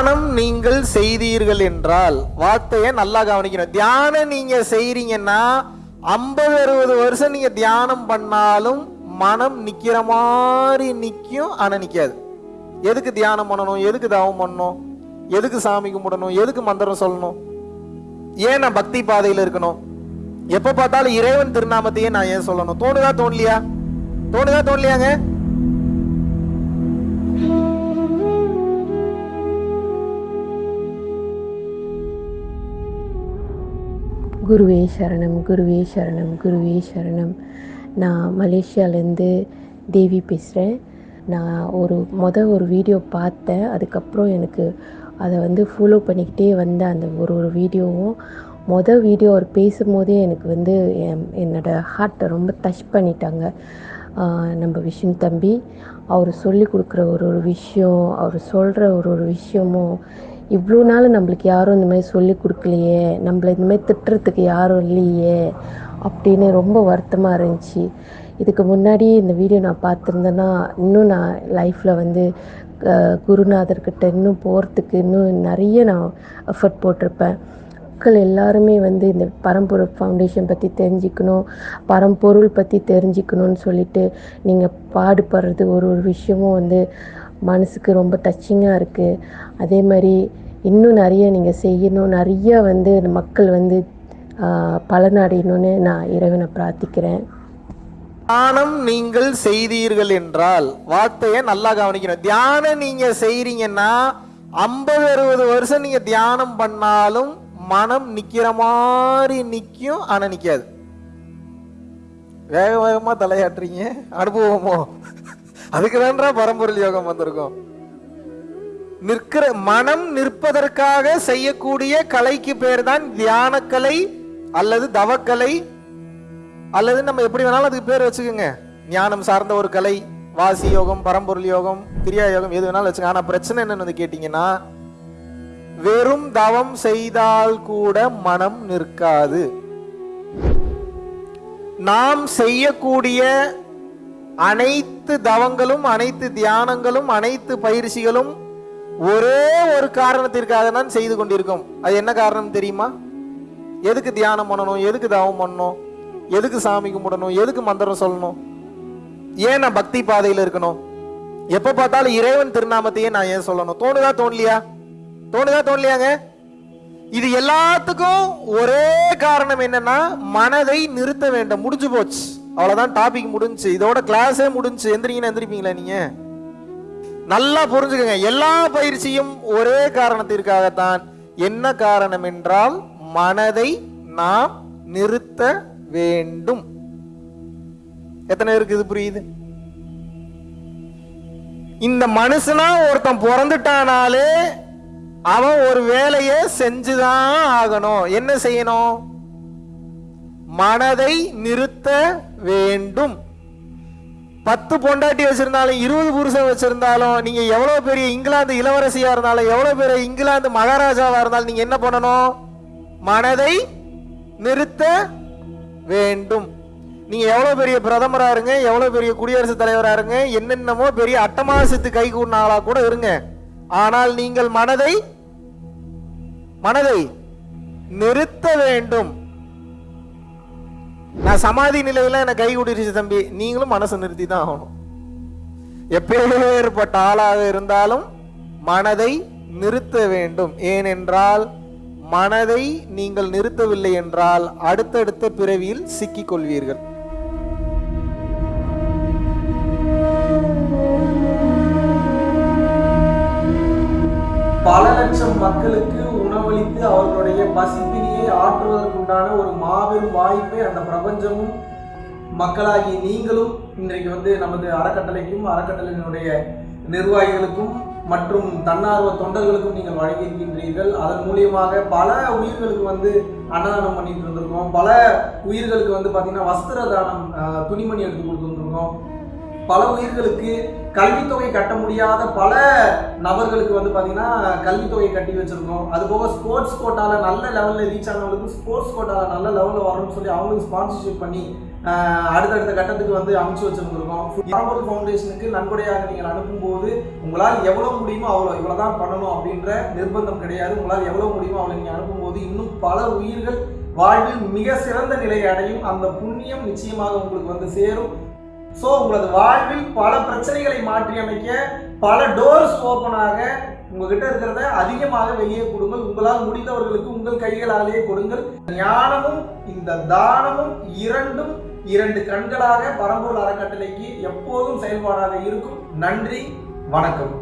தியானம் நீங்கள் செய்தீர்கள் என்றால் வார்த்தையை நல்லா கவனிக்கணும். தியானம் நீங்க செய்றீங்கன்னா ஐம்பது அறுபது வருஷம் நீங்க தியானம் பண்ணாலும் மனம் நிக்கிற மாதிரி நிற்கும் ஆனால் நிற்காது எதுக்கு தியானம் பண்ணணும்? எதுக்கு தவம் பண்ணணும்? எதுக்கு சாமி கும்பிடணும்? எதுக்கு மந்திரம் சொல்லணும்? ஏன் நான் பக்தி பாதையில் இருக்கணும்? எப்போ பார்த்தாலும் இறைவன் திருநாமத்தையே நான் ஏன் சொல்லணும்? தோணுதா தோணலையா? தோணுதா தோணலையாங்க? குருவே சரணம் குருவே சரணம் குருவே சரணம். நான் மலேசியாவிலேருந்து தேவி பேசுகிறேன் நான் ஒரு மொதல் ஒரு வீடியோ பார்த்தேன். அதுக்கப்புறம் எனக்கு அதை வந்து ஃபாலோ பண்ணிக்கிட்டே வந்த அந்த ஒரு ஒரு வீடியோவும். மொதல் வீடியோ அவர் பேசும்போதே எனக்கு வந்து என் என்னோடய ஹார்ட்டை ரொம்ப டச் பண்ணிட்டாங்க. நம்ம விஷ்ணு தம்பி அவர் சொல்லி கொடுக்குற ஒரு ஒரு விஷயம் அவர் சொல்கிற ஒரு ஒரு விஷயமும் இவ்வளோ நாள் நம்மளுக்கு யாரும் இந்த மாதிரி சொல்லி கொடுக்கலையே நம்மளை இந்த மாதிரி திட்டுறதுக்கு யாரும் இல்லையே அப்படின்னு ரொம்ப வருத்தமாக இருந்துச்சு. இதுக்கு முன்னாடி இந்த வீடியோ நான் பார்த்துருந்தேன்னா இன்னும் நான் லைஃப்பில் வந்து குருநாதர்கிட்ட இன்னும் போகிறதுக்கு இன்னும் நிறைய நான் எஃபர்ட் போட்டிருப்பேன். மக்கள் எல்லாருமே வந்து இந்த பரம்பொருள் ஃபவுண்டேஷன் பற்றி தெரிஞ்சுக்கணும் பரம்பொருள் பற்றி தெரிஞ்சுக்கணும்னு சொல்லிட்டு நீங்கள் பாடுபடுறது ஒரு ஒரு விஷயமும் வந்து மனசுக்கு ரொம்ப டச்சிங்காக இருக்குது அதே மாதிரி இன்னும் நிறைய நீங்கள் செய்யணும். நிறைய வந்து மக்கள் வந்து பலனடையணும்னு நான் இறைவனை பிரார்த்திக்கிறேன். தியானம் நீங்கள் செய்தீர்கள் என்றால் வார்த்தையை நல்லா கவனிக்கணும். தியானம் நீங்க செய்றீங்கன்னா ஐம்பது அறுபது வருஷம் நீங்க தியானம் பண்ணாலும் மனம் நிக்கிற மாதிரி நிக்கும் ஆனா நிக்காது. வேக வேகமா தலையாட்டுறீங்க. அனுபவமோ? அதுக்கு தான்றா பரம்பொருள் யோகம் வந்திருக்கும். நிற்கிற மனம் நிற்பதற்காக செய்யக்கூடிய கலைக்கு பேர் தான் தியானக்கலை அல்லது தவக்கலை அல்லது நம்ம எப்படி வேணாலும் அதுக்கு பேர் வச்சுக்கோங்க. ஞானம் சார்ந்த ஒரு கலை வாசி யோகம் பரம்பொருள் யோகம் கிரியா யோகம் எது வேணாலும் வச்சுக்கோங்க. ஆனா பிரச்சனை என்னன்னு வந்து கேட்டீங்கன்னா வெறும் தவம் செய்தால் கூட மனம் நிற்காது. நாம் செய்யக்கூடிய அனைத்து தவங்களும் அனைத்து தியானங்களும் அனைத்து பயிற்சிகளும் ஒரே ஒரு காரணத்திற்காக தான் செய்து கொண்டிருக்கோம். அது என்ன காரணம் தெரியுமா? எதுக்கு தியானம் பண்ணணும்? எதுக்கு தவம் பண்ணணும்? எதுக்கு சாமி கும்பிடணும்? எதுக்கு மந்திரம் சொல்லணும்? ஏன் நான் பக்தி பாதையில் இருக்கணும்? எப்ப பார்த்தாலும் இறைவன் திருநாமத்தையே நான் ஏன் சொல்லணும்? தோணுதா தோணலையா? தோணுதா தோணலையாங்க? இது எல்லாத்துக்கும் ஒரே காரணம் என்னன்னா மனதை நிறுத்த வேண்டும். முடிஞ்சு போச்சு. அவ்வளோதான் டாபிக் முடிஞ்சு இதோட கிளாஸே முடிஞ்சு எந்திரிங்கன்னா எந்திரிப்பீங்களா நீங்க? நல்லா புரிஞ்சுக்கோங்க. எல்லா பயிற்சியும் ஒரே காரணத்திற்காகத்தான். என்ன காரணம் என்றால் மனதை நாம் நிறுத்த வேண்டும். எத்தனை பேருக்கு இது புரியுது? இந்த மனுஷனா ஒருத்தன் பிறந்துட்டானாலே அவன் ஒரு வேலையை செஞ்சுதான் ஆகணும். என்ன செய்யணும்? மனதை நிறுத்த வேண்டும். பத்து பொண்டாட்டி வச்சிருந்தாலும் இருபது புருஷன் வச்சிருந்தாலும் நீங்க எவ்வளவு பெரிய இங்கிலாந்து இளவரசியா இருந்தாலும் எவ்வளவு பெரிய இங்கிலாந்து மகாராஜாவா இருந்தாலும் நீங்க என்ன பண்ணணும்? மனதை நிறுத்த வேண்டும். நீங்க எவ்வளவு பெரிய பிரதமரா இருங்க எவ்வளவு பெரிய குடியரசுத் தலைவரா இருங்க என்னென்னமோ பெரிய அட்டமாசத்து கை கூடின ஆளா கூட இருங்க. ஆனால் நீங்கள் மனதை மனதை நிறுத்த வேண்டும். நான் சமாதி நிலையில எனக்கு கை கூட்டிருச்சு தம்பி. நீங்களும் மனசை நிறுத்தி தான் ஆகணும். எப்பேற்பட்ட ஆளாக இருந்தாலும் மனதை நிறுத்த வேண்டும். ஏனென்றால் மனதை நீங்கள் நிறுத்தவில்லை என்றால் அடுத்தடுத்த பிறவியில் சிக்கிக்கொள்வீர்கள். மாபெரும் வாய்ப்பை அந்த பிரபஞ்சமும் மக்களாகி நீங்களும் இன்றைக்கு வந்து நமது அறக்கட்டளைக்கும் அறக்கட்டளையினுடைய நிர்வாகிகளுக்கும் மற்றும் தன்னார்வ தொண்டர்களுக்கும் நீங்கள் வழங்கியிருக்கின்றீர்கள். அதன் மூலியமாக பல உயிர்களுக்கு வந்து அன்னதானம் பண்ணிட்டு இருந்திருக்கோம். பல உயிர்களுக்கு வந்து பார்த்தீங்கன்னா வஸ்திர தானம் துணிமணி எடுத்து கொடுத்துருந்துருக்கோம் பல உயிர்களுக்கு கல்வித்தொகை கட்ட முடியாத பல நபர்களுக்கு வந்து பார்த்தீங்கன்னா கல்வித்தொகை கட்டி வச்சுருக்கோம். அது போக ஸ்போர்ட்ஸ் கோட்டாவில் நல்ல லெவலில் ரீச் ஆனவங்களுக்கு ஸ்போர்ட்ஸ் கோட்டாவில் நல்ல லெவலில் வரணும்னு சொல்லி அவங்களுக்கு ஸ்பான்சர்ஷிப் பண்ணி அடுத்தடுத்த கட்டத்துக்கு வந்து அமைச்சு வச்சுருந்துருக்கோம். பரம்பொருள் ஃபவுண்டேஷனுக்கு நன்கொடையாக நீங்கள் அனுப்பும்போது உங்களால் எவ்வளோ முடியுமோ அவ்வளோ இவ்வளோ தான் பண்ணணும் அப்படின்ற நிர்பந்தம் கிடையாது. உங்களால் எவ்வளோ முடியுமோ அவ்வளோ நீங்கள் அனுப்பும்போது இன்னும் பல உயிர்கள் வாழ்வில் மிக சிறந்த நிலையை அடையும். அந்த புண்ணியம் நிச்சயமாக உங்களுக்கு வந்து சேரும். ஸோ உங்களது வாழ்வில் பல பிரச்சனைகளை மாற்றி அமைக்க பல டோர்ஸ் ஓப்பனாக உங்ககிட்ட இருக்கிறத அதிகமாக வெளியே கொடுங்கள். உங்களால் முடிந்தவர்களுக்கு உங்கள் கைகளாலேயே கொடுங்கள். ஞானமும் இந்த தானமும் இரண்டும் இரண்டு கண்களாக பரம்பூர் அறக்கட்டளைக்கு எப்போதும் செயல்பாடாக இருக்கும். நன்றி வணக்கம்.